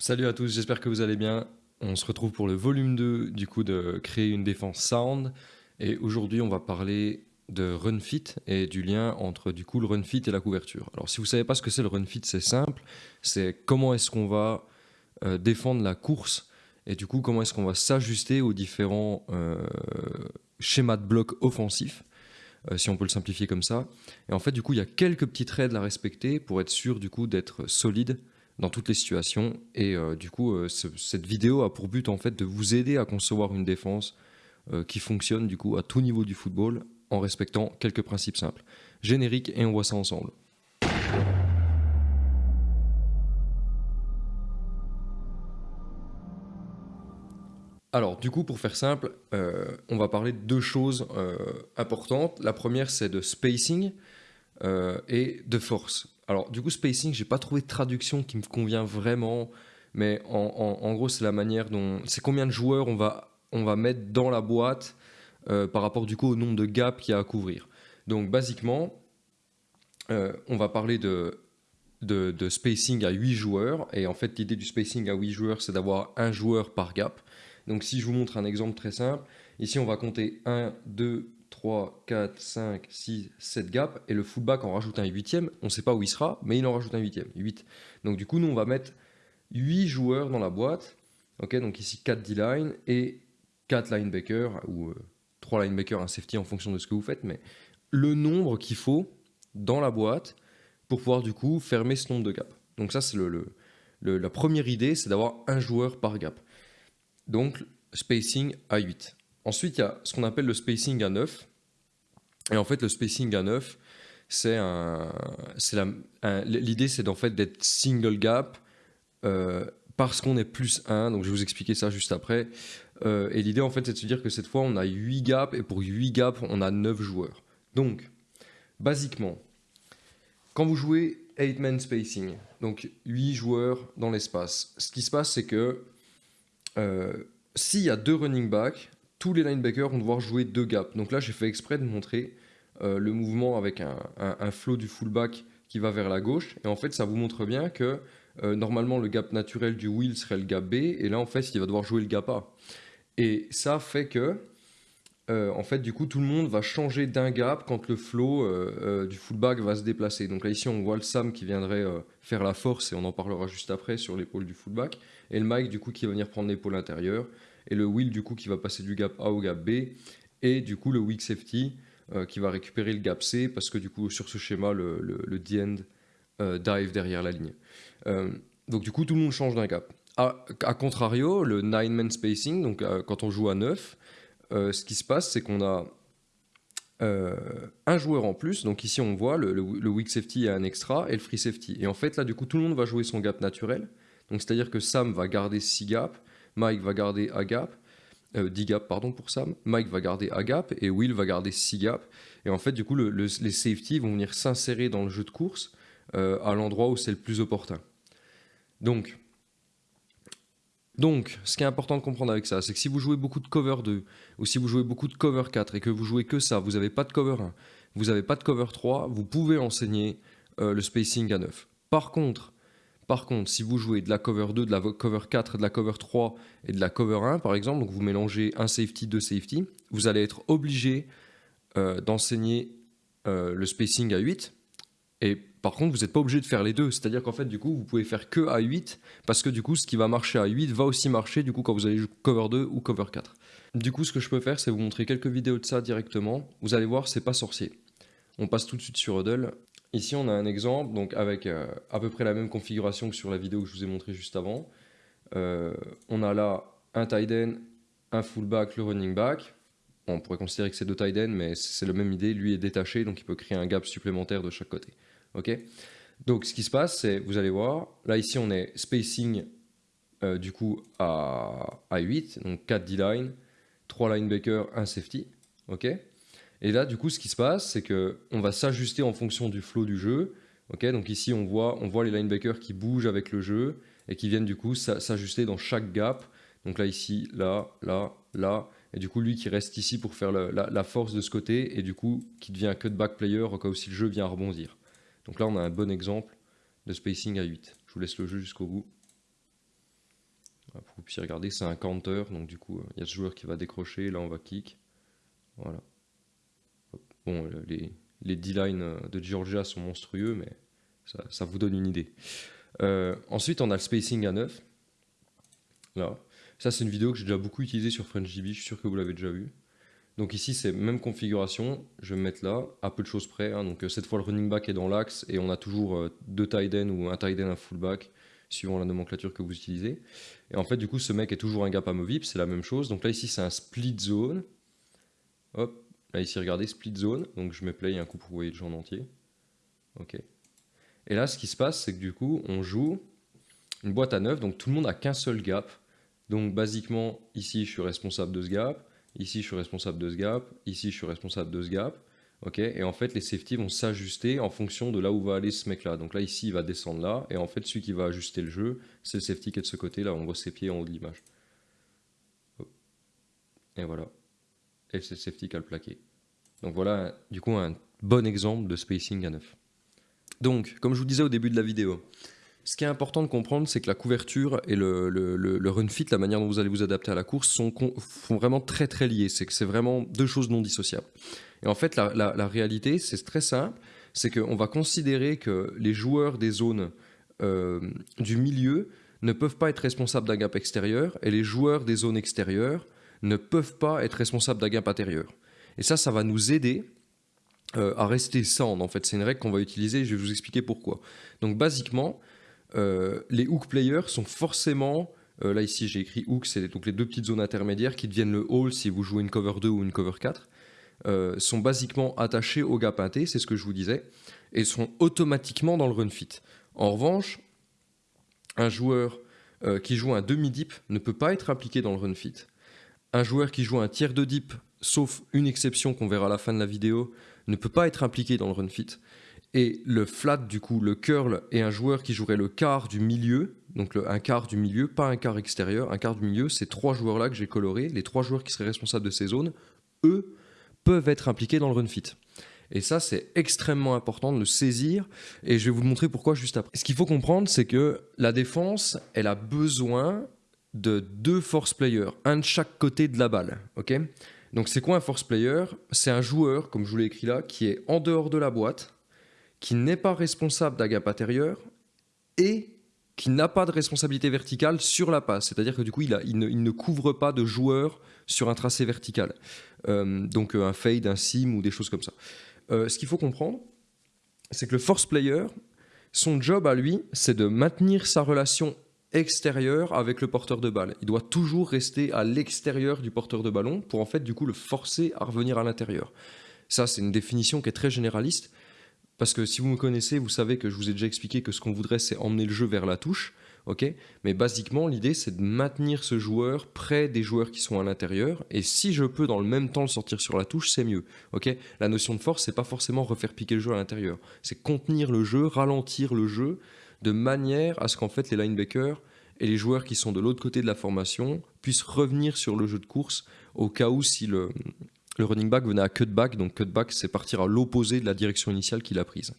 Salut à tous, j'espère que vous allez bien. On se retrouve pour le volume 2 du coup de créer une défense sound. Et aujourd'hui, on va parler de run fit et du lien entre du coup le run fit et la couverture. Alors si vous savez pas ce que c'est le run fit, c'est simple. C'est comment est-ce qu'on va euh, défendre la course et du coup comment est-ce qu'on va s'ajuster aux différents euh, schémas de bloc offensifs. Euh, si on peut le simplifier comme ça. Et en fait, du coup, il y a quelques petites règles à respecter pour être sûr du coup d'être solide dans toutes les situations. Et euh, du coup, euh, cette vidéo a pour but en fait de vous aider à concevoir une défense euh, qui fonctionne du coup à tout niveau du football en respectant quelques principes simples. Générique et on voit ça ensemble. Alors, du coup, pour faire simple, on va parler de deux choses importantes. La première, c'est de spacing et de force. Alors, du coup, spacing, j'ai pas trouvé de traduction qui me convient vraiment, mais en, gros, c'est la manière dont. C'est combien de joueurs on va, mettre dans la boîte euh, par rapport du coup au nombre de gaps qu'il y a à couvrir. Donc, basiquement, euh, on va parler de, de, spacing à 8 joueurs, et en fait, l'idée du spacing à 8 joueurs, c'est d'avoir un joueur par gap. Donc, si je vous montre un exemple très simple, ici, on va compter 1, 2, 3, 4, 5, 6, 7 gaps, et le fullback en rajoute un huitième, on ne sait pas où il sera, mais il en rajoute un huitième, 8. Donc du coup, nous, on mettre 8 joueurs dans la boîte, ok, donc ici 4 D-line et 4 linebackers, ou 3 euh, linebackers, un safety en fonction de ce que vous faites, mais le nombre qu'il faut dans la boîte pour pouvoir du coup fermer ce nombre de gaps. Donc ça, c'est le, la première idée, c'est d'avoir un joueur par gap. Donc, spacing à 8. Ensuite, il y a ce qu'on appelle le spacing à 9. Et en fait, le spacing à 9, c'est l'idée, c'est en fait d'être single gap euh, parce qu'on est plus 1. Donc, je vais vous expliquer ça juste après. Euh, et l'idée, en fait, c'est de se dire que cette fois, on a 8 gaps et pour 8 gaps, on a 9 joueurs. Donc, basiquement, quand vous jouez 8-man spacing, donc 8 joueurs dans l'espace, ce qui se passe, c'est que euh, s'il y a deux running backs, tous les linebackers vont devoir jouer deux gaps. Donc là, j'ai fait exprès de montrer euh, le mouvement avec un, un, flow du fullback qui va vers la gauche. Et en fait, ça vous montre bien que euh, normalement, le gap naturel du wheel serait le gap B. Et là, en fait, il va devoir jouer le gap A. Et ça fait que, euh, en fait, du coup, tout le monde va changer d'un gap quand le flow du fullback va se déplacer. Donc là, ici, on voit le Sam qui viendrait faire la force, et on en parlera juste après, sur l'épaule du fullback. Et le Mike, du coup, qui va venir prendre l'épaule intérieure et le wheel du coup qui va passer du gap A au gap B, et du coup le weak safety euh, qui va récupérer le gap C, parce que du coup sur ce schéma, le, le, end euh, dive derrière la ligne. Euh, donc du coup tout le monde change d'un gap. A, contrario, le 9-man spacing, donc quand on joue à 9, ce qui se passe c'est qu'on a un joueur en plus, donc ici on voit le, le, weak safety et un extra et le free safety. Et en fait là du coup tout le monde va jouer son gap naturel, donc c'est-à-dire que Sam va garder 6 gaps, Mike va garder a gap, 10 euh, gaps pardon pour Sam, Mike va garder a gap et Will va garder 6 gaps. Et en fait, du coup, les safety vont venir s'insérer dans le jeu de course euh, à l'endroit où c'est le plus opportun. Donc, donc, ce qui est important de comprendre avec ça, c'est que si vous jouez beaucoup de cover 2 ou si vous jouez beaucoup de cover 4 et que vous jouez que ça, vous n'avez pas de cover 1, vous n'avez pas de cover 3, vous pouvez enseigner euh, le spacing à 9. Par contre, par contre, si vous jouez de la cover 2, de la cover 4, de la cover 3 et de la cover 1, par exemple, donc vous mélangez un safety, deux safety, vous allez être obligé euh, d'enseigner euh, le spacing à 8. Et par contre, vous n'êtes pas obligé de faire les deux. C'est-à-dire qu'en fait, du coup, vous pouvez faire que à 8, parce que du coup, ce qui va marcher à 8 va aussi marcher du coup quand vous allez jouer cover 2 ou cover 4. Du coup, ce que je peux faire, c'est vous montrer quelques vidéos de ça directement. Vous allez voir, c'est pas sorcier. On passe tout de suite sur Huddle. Ici, on a un exemple donc avec euh, à peu près la même configuration que sur la vidéo que je vous ai montré juste avant. Euh, on a là un tight end, un fullback, le running back. on pourrait considérer que c'est deux tight ends, mais c'est la même idée. Lui est détaché, donc il peut créer un gap supplémentaire de chaque côté. Ok donc, ce qui se passe, c'est, vous allez voir, là ici, on est spacing euh, du coup à, à 8, donc 4 D-line, 3 linebackers, 1 safety. ok et là, du coup, ce qui se passe, c'est qu'on va s'ajuster en fonction du flow du jeu. donc ici, on voit, on voit les linebackers qui bougent avec le jeu et qui viennent du coup s'ajuster dans chaque gap. Donc là, ici, là, là, là. Et du coup, lui qui reste ici pour faire la, force de ce côté et du coup, qui devient cutback player au cas où si le jeu vient rebondir. Donc là, on a un bon exemple de spacing à 8. Je vous laisse le jeu jusqu'au bout. puis regardez, c'est un counter, donc du coup, il y a ce joueur qui va décrocher, là on va kick. Voilà. Bon, les, les D-line de Georgia sont monstrueux, mais ça, vous donne une idée. ensuite, on a le spacing à 9. Là. Ça, c'est une vidéo que j'ai déjà beaucoup utilisée sur FrenchDB, je suis sûr que vous l'avez déjà vue. Donc ici, c'est même configuration, je vais me mettre là, à peu de choses près. Hein. Donc euh, cette fois, le running back est dans l'axe et on a toujours euh, deux tight ends ou un tight end, un fullback, suivant la nomenclature que vous utilisez. Et en fait, du coup, ce mec est toujours un gap amovible, c'est la même chose. Donc là, ici, c'est un split zone. Hop, là, ici, regardez, split zone. Donc je mets play un coup pour vous voyez le en entier. Ok. Et là, ce qui se passe, c'est que du coup, on joue une boîte à neuf, donc tout le monde a qu'un seul gap. Donc basiquement, ici, je suis responsable de ce gap. Ici, je suis responsable de ce gap. Ici, je suis responsable de ce gap. ok? Et en fait, les safety vont s'ajuster en fonction de là où va aller ce mec-là. Donc là, ici, il va descendre là. Et en fait, celui qui va ajuster le jeu, c'est le safety qui est de ce côté. Là, on voit ses pieds en haut de l'image. Et voilà. Et c'est le safety qui a le plaqué. Donc voilà, du coup, un bon exemple de spacing à neuf. Donc, comme je vous disais au début de la vidéo, ce qui est important de comprendre, c'est que la couverture et le, run fit, la manière dont vous allez vous adapter à la course, sont, vraiment très très liés. C'est que c'est vraiment deux choses non dissociables. Et en fait, la, réalité, c'est très simple. C'est qu'on va considérer que les joueurs des zones euh, du milieu ne peuvent pas être responsables d'un gap extérieur et les joueurs des zones extérieures ne peuvent pas être responsables d'un gap intérieur. Et ça, ça va nous aider euh, à rester sans. En fait, c'est une règle qu'on va utiliser. Je vais vous expliquer pourquoi. Donc, basiquement, euh, les hook players sont forcément, euh, là ici j'ai écrit hook, c'est donc les deux petites zones intermédiaires qui deviennent le hall si vous jouez une cover 2 ou une cover 4, euh, sont basiquement attachés au gap inté, c'est ce que je vous disais, et sont automatiquement dans le run fit. En revanche, un joueur qui joue un demi-dip ne peut pas être impliqué dans le run fit. Un joueur qui joue un tiers de dip, sauf une exception qu'on verra à la fin de la vidéo, ne peut pas être impliqué dans le run fit. Et le flat, du coup, le curl est un joueur qui jouerait le quart du milieu, donc un quart du milieu, pas un quart extérieur. Un quart du milieu, ces trois joueurs-là que j'ai colorés, les trois joueurs qui seraient responsables de ces zones, eux, peuvent être impliqués dans le run fit. Et ça, c'est extrêmement important de le saisir, et je vais vous montrer pourquoi juste après. Ce qu'il faut comprendre, c'est que la défense, elle a besoin de deux force players, un de chaque côté de la balle, ok? Donc c'est quoi un force player? C'est un joueur, comme je vous l'ai écrit là, qui est en dehors de la boîte, qui n'est pas responsable d'un gap intérieur et qui n'a pas de responsabilité verticale sur la passe. C'est-à-dire que du coup, il, ne, couvre pas de joueurs sur un tracé vertical. Euh, donc euh, un fade, un sim ou des choses comme ça. Euh, ce qu'il faut comprendre, c'est que le force player, son job à lui, c'est de maintenir sa relation extérieure avec le porteur de balle. Il doit toujours rester à l'extérieur du porteur de ballon pour en fait du coup le forcer à revenir à l'intérieur. Ça, c'est une définition qui est très généraliste. Parce que si vous me connaissez, vous savez que je vous ai déjà expliqué que ce qu'on voudrait, c'est emmener le jeu vers la touche. ok? Mais basiquement, l'idée, c'est de maintenir ce joueur près des joueurs qui sont à l'intérieur. Et si je peux dans le même temps le sortir sur la touche, c'est mieux. la notion de force, c'est pas forcément refaire piquer le jeu à l'intérieur. C'est contenir le jeu, ralentir le jeu, de manière à ce qu'en fait les linebackers et les joueurs qui sont de l'autre côté de la formation puissent revenir sur le jeu de course au cas où si le, le running back venait à cutback, donc cutback c'est partir à l'opposé de la direction initiale qu'il a prise.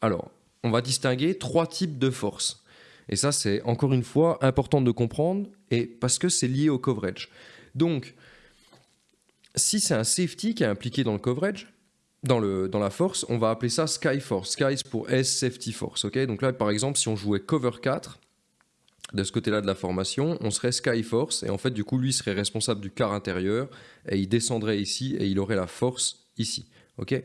Alors, on va distinguer trois types de forces. Et ça, c'est encore une fois important de comprendre, et parce que c'est lié au coverage. Donc, si c'est un safety qui est impliqué dans le coverage, dans, le, dans la force, on va appeler ça Sky Force. Sky, pour S Safety Force. ok? Donc là, par exemple, si on jouait cover 4, de ce côté-là de la formation, on serait Skyforce, et en fait, du coup, lui serait responsable du quart intérieur, et il descendrait ici, et il aurait la force ici. ok?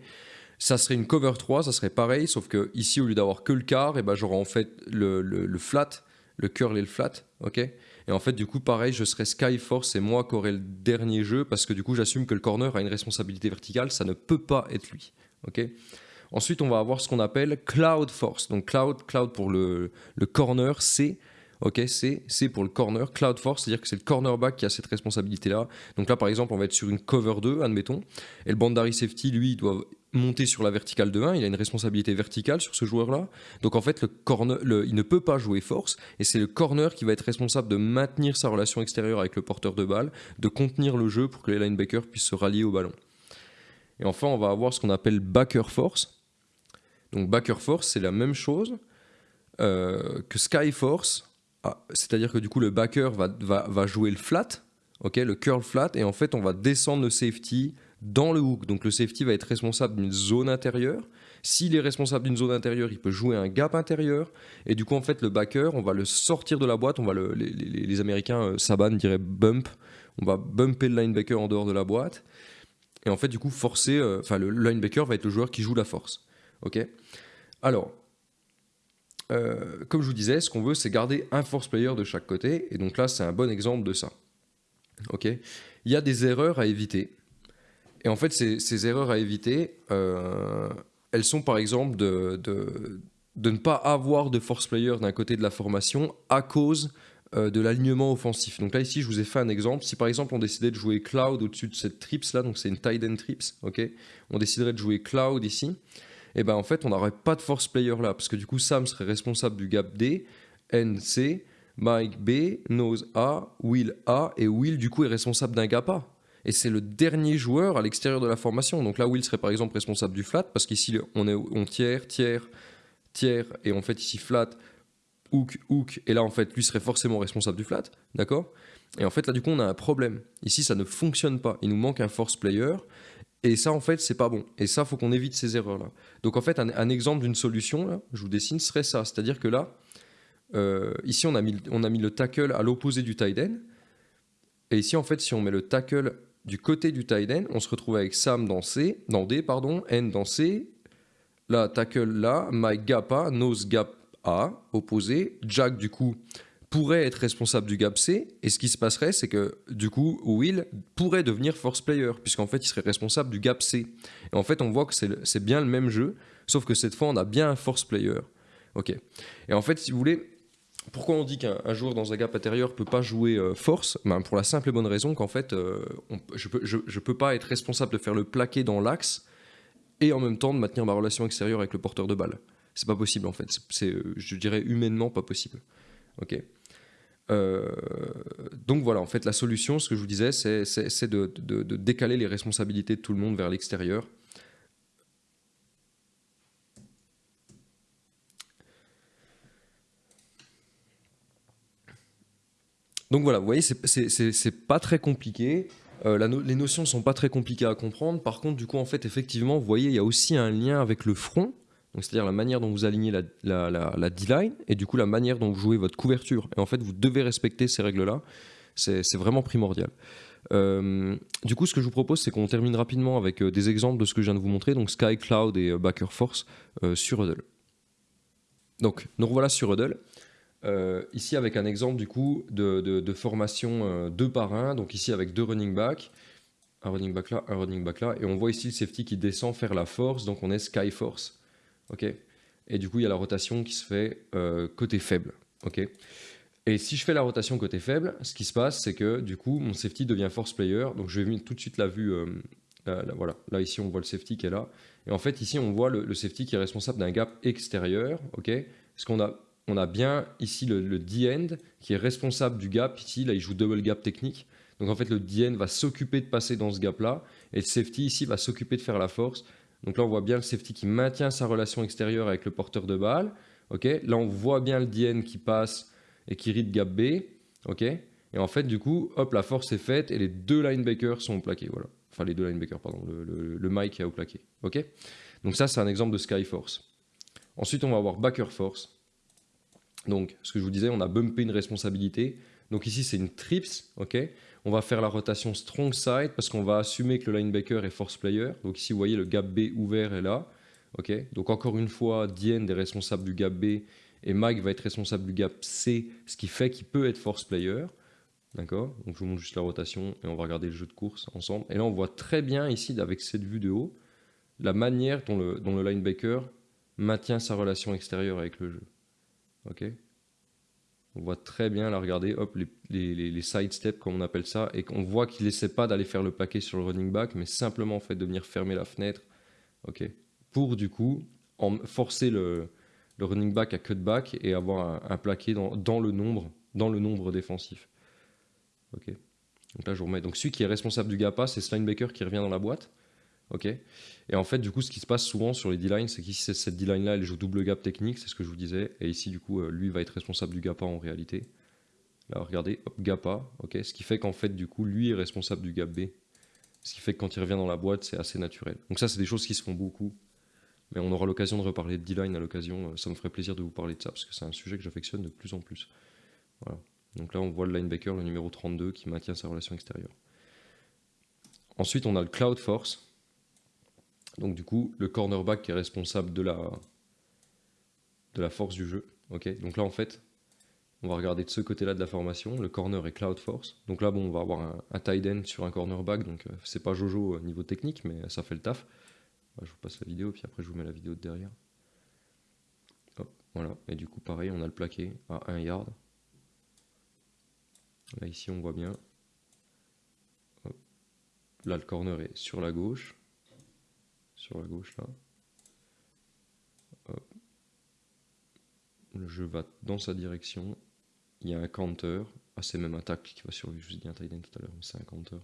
Ça serait une cover 3, ça serait pareil, sauf que ici, au lieu d'avoir que le quart, et eh ben, j'aurais en fait le, le, flat, le curl et le flat, ok? Et en fait, du coup, pareil, je serais Skyforce, c'est moi qui aurais le dernier jeu, parce que du coup, j'assume que le corner a une responsabilité verticale, ça ne peut pas être lui, ok? Ensuite, on va avoir ce qu'on appelle Cloud Force. Donc, Cloud, cloud pour le, le corner, c'est Ok, c'est pour le corner. Cloud Force, c'est-à-dire que c'est le cornerback qui a cette responsabilité-là. Donc là, par exemple, on va être sur une cover 2, admettons. Et le bandari safety, lui, il doit monter sur la verticale de 1. Il a une responsabilité verticale sur ce joueur-là. Donc en fait, le corner, il ne peut pas jouer force. Et c'est le corner qui va être responsable de maintenir sa relation extérieure avec le porteur de balle, de contenir le jeu pour que les linebackers puissent se rallier au ballon. Et enfin, on va avoir ce qu'on appelle backer force. Donc backer force, c'est la même chose euh, que sky force c'est-à-dire que du coup le backer va, jouer le flat, le curl flat, et en fait on va descendre le safety dans le hook. Donc le safety va être responsable d'une zone intérieure. S'il est responsable d'une zone intérieure, il peut jouer un gap intérieur. Et du coup, en fait, le backer, on va le sortir de la boîte. On va le, les, les- les Américains, euh, Saban dirait bump. On va bumper le linebacker en dehors de la boîte. Et en fait, du coup, forcer. euh, Enfin, le linebacker va être le joueur qui joue la force. Ok Alors, euh, comme je vous disais, ce qu'on veut, c'est garder un force player de chaque côté. Et donc là, c'est un bon exemple de ça. Ok Il y a des erreurs à éviter. Et en fait, ces, erreurs à éviter, euh, elles sont par exemple de, de, de ne pas avoir de force player d'un côté de la formation à cause euh, de l'alignement offensif. Donc là, ici, je vous ai fait un exemple. Si par exemple, on décidait de jouer Cloud au-dessus de cette trips là, donc c'est une tight end trips, ok On déciderait de jouer Cloud ici. Et ben en fait, on n'aurait pas de force player là, parce que du coup, Sam serait responsable du gap D, N C, Mike B, Nose A, Will A, et Will du coup est responsable d'un gap A. Et c'est le dernier joueur à l'extérieur de la formation. Donc là, Will serait par exemple responsable du flat, parce qu'ici, on est on tiers, tiers, tiers, et en fait ici flat, hook, hook, et là en fait, lui serait forcément responsable du flat, d'accord? Et en fait, là du coup, on a un problème. Ici, ça ne fonctionne pas. Il nous manque un force player, et ça, en fait, c'est pas bon. Et ça, faut qu'on évite ces erreurs-là. Donc en fait, un, exemple d'une solution, je vous dessine, serait ça. C'est-à-dire que là, euh, ici, on a, mis, on a mis le tackle à l'opposé du tight end. Et ici, en fait, si on met le tackle du côté du tight end, on se retrouve avec Sam dans C, dans D, pardon, N dans C, là, tackle là, Mike gap A, nose gap A, opposé, Jack, du coup, pourrait être responsable du gap C, et ce qui se passerait, c'est que, du coup, Will pourrait devenir force player, puisqu'en fait, il serait responsable du gap C. Et en fait, on voit que c'est bien le même jeu, sauf que cette fois, on a bien un force player. Ok. Et en fait, si vous voulez, pourquoi on dit qu'un un joueur dans un gap intérieur peut pas jouer euh, force? Ben, Pour la simple et bonne raison qu'en fait, euh, je, peux, je, je peux pas être responsable de faire le plaqué dans l'axe et en même temps de maintenir ma relation extérieure avec le porteur de balle. C'est pas possible en fait. C'est, euh, je dirais, humainement pas possible. Ok. Euh, donc voilà, en fait, la solution, ce que je vous disais, c'est de, décaler les responsabilités de tout le monde vers l'extérieur. Donc voilà, vous voyez, c'est- pas très compliqué. Euh, les notions sont pas très compliquées à comprendre. Par contre, du coup, en fait, effectivement, vous voyez, il y a aussi un lien avec le front, c'est-à-dire la manière dont vous alignez la, la, la- D-line et du coup la manière dont vous jouez votre couverture. Et en fait, vous devez respecter ces règles-là. C'est vraiment primordial. Euh, du coup, ce que je vous propose, c'est qu'on termine rapidement avec euh, des exemples de ce que je viens de vous montrer, donc Sky, Cloud et euh, Backer Force sur Huddle. Donc, nous revoilà sur Huddle. Ici avec un exemple du coup de, de- formation deux par un, donc ici avec deux running back, un running back là, un running back là, et on voit ici le safety qui descend faire la force, donc on est sky force, ok. Et du coup il y a la rotation qui se fait euh, côté faible, ok. Et si je fais la rotation côté faible, ce qui se passe c'est que du coup mon safety devient force player, donc je vais mettre tout de suite la vue, euh, là, là, voilà, là ici on voit le safety qui est là, et en fait ici on voit le, safety qui est responsable d'un gap extérieur, ok. Parce qu'on a on a bien ici le, le D-end qui est responsable du gap. Ici, là, il joue double gap technique. Donc en fait, le D-end va s'occuper de passer dans ce gap-là. Et le safety ici va s'occuper de faire la force. Donc là, on voit bien le safety qui maintient sa relation extérieure avec le porteur de balle. là, on voit bien le D-end qui passe et qui read gap B. et en fait, du coup, hop, la force est faite et les deux linebackers sont plaqués. Voilà. Enfin, les deux linebackers, pardon. Le, Mike est au plaqué. Donc ça, c'est un exemple de Sky Force. Ensuite, on va avoir Backer Force. Donc, ce que je vous disais, on a bumpé une responsabilité. Donc ici, c'est une trips, On va faire la rotation strong side parce qu'on va assumer que le linebacker est force player. Donc ici, vous voyez, le gap B ouvert est là, Donc encore une fois, Diane est responsable du gap B et Mike va être responsable du gap C, ce qui fait qu'il peut être force player. D'accord Donc je vous montre juste la rotation et on va regarder le jeu de course ensemble. Et là, on voit très bien ici, avec cette vue de haut, la manière dont le, dont le linebacker maintient sa relation extérieure avec le jeu. Ok On voit très bien, là, regardez, hop, les, les, comme on appelle ça, et qu'on voit qu'il essaie pas d'aller faire le paquet sur le running back, mais simplement en fait de venir fermer la fenêtre, ok Pour du coup forcer le, running back à cutback et avoir un, un plaqué dans, le nombre, dans défensif. Ok Donc là, je vous remets. Donc celui qui est responsable du GAPA, c'est ce linebacker qui revient dans la boîte. Ok Et en fait, du coup, ce qui se passe souvent sur les D-lines, c'est qu'ici, cette D-line-là, elle joue double gap technique, c'est ce que je vous disais. Et ici, du coup, euh, lui va être responsable du gap A en réalité. Là, regardez, hop, gap A, ok Ce qui fait qu'en fait, du coup, lui est responsable du gap B. Ce qui fait que quand il revient dans la boîte, c'est assez naturel. Donc ça, c'est des choses qui se font beaucoup. Mais on aura l'occasion de reparler de D-line à l'occasion. Euh, ça me ferait plaisir de vous parler de ça, parce que c'est un sujet que j'affectionne de plus en plus. Voilà. Donc là, on voit le linebacker, le numéro 32, qui maintient sa relation extérieure. Ensuite, on a le Cloud Force. Donc du coup, le cornerback est responsable de la, de la force du jeu. Donc là, en fait, on va regarder de ce côté-là de la formation. Le corner est Cloud Force. Donc là, bon, on va avoir un, un tight end sur un cornerback. Donc euh, c'est pas Jojo au niveau technique, mais ça fait le taf. je vous passe la vidéo, puis après je vous mets la vidéo de derrière. Voilà. Et du coup, pareil, on a le plaqué à 1 yard. Là, ici, on voit bien. Là, le corner est sur la gauche. Sur la gauche, là. Le jeu va dans sa direction. Il y a un counter. Ah, c'est même un qui va sur lui. Je vous ai dit un tout à l'heure, mais c'est un counter.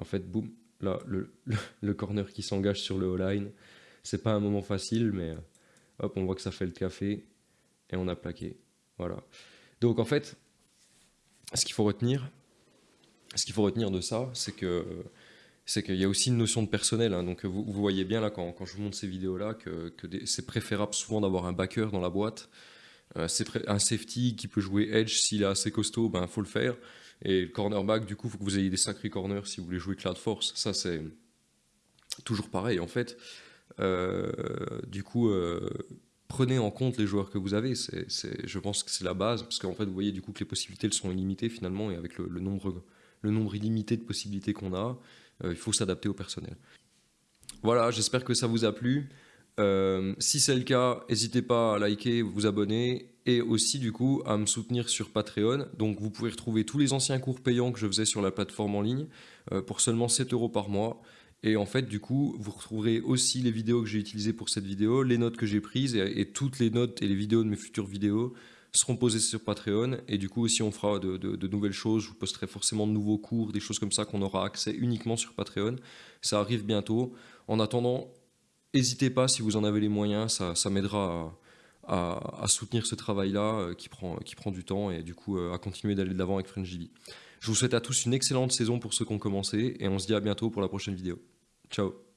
En fait, boum, là, le, le, corner qui s'engage sur le O-line. C'est pas un moment facile, mais euh, hop, on voit que ça fait le café. Et on a plaqué. Voilà. Donc, en fait, ce qu'il faut retenir, ce qu'il faut retenir de ça, c'est que c'est qu'il y a aussi une notion de personnel. Hein. donc vous, voyez bien là quand, quand, je vous montre ces vidéos-là que, c'est préférable souvent d'avoir un backer dans la boîte. Euh, un safety qui peut jouer edge s'il est assez costaud, ben faut le faire. Et le cornerback, du coup, il faut que vous ayez des sacrés corners si vous voulez jouer Cloud Force. Ça c'est toujours pareil en fait. Euh, du coup, euh, prenez en compte les joueurs que vous avez. C'est, je pense que c'est la base parce qu'en fait, vous voyez du coup que les possibilités elles sont illimitées finalement et avec le, nombre le nombre illimité de possibilités qu'on a, il faut s'adapter au personnel. Voilà, j'espère que ça vous a plu. Euh, si c'est le cas, n'hésitez pas à liker, vous abonner et aussi du coup à me soutenir sur Patreon. Donc vous pouvez retrouver tous les anciens cours payants que je faisais sur la plateforme en ligne euh, pour seulement 7 euros par mois. Et en fait, du coup, vous retrouverez aussi les vidéos que j'ai utilisées pour cette vidéo, les notes que j'ai prises et, toutes les notes et les vidéos de mes futures vidéos seront posés sur Patreon. Et du coup, si on fera de, nouvelles choses, je vous posterai forcément de nouveaux cours, des choses comme ça qu'on aura accès uniquement sur Patreon. Ça arrive bientôt. En attendant, n'hésitez pas si vous en avez les moyens, ça, ça m'aidera à, soutenir ce travail-là euh, qui, prend, qui prend du temps et du coup euh, à continuer d'aller de l'avant avec FrenchGV. Je vous souhaite à tous une excellente saison pour ceux qui ont commencé et on se dit à bientôt pour la prochaine vidéo. Ciao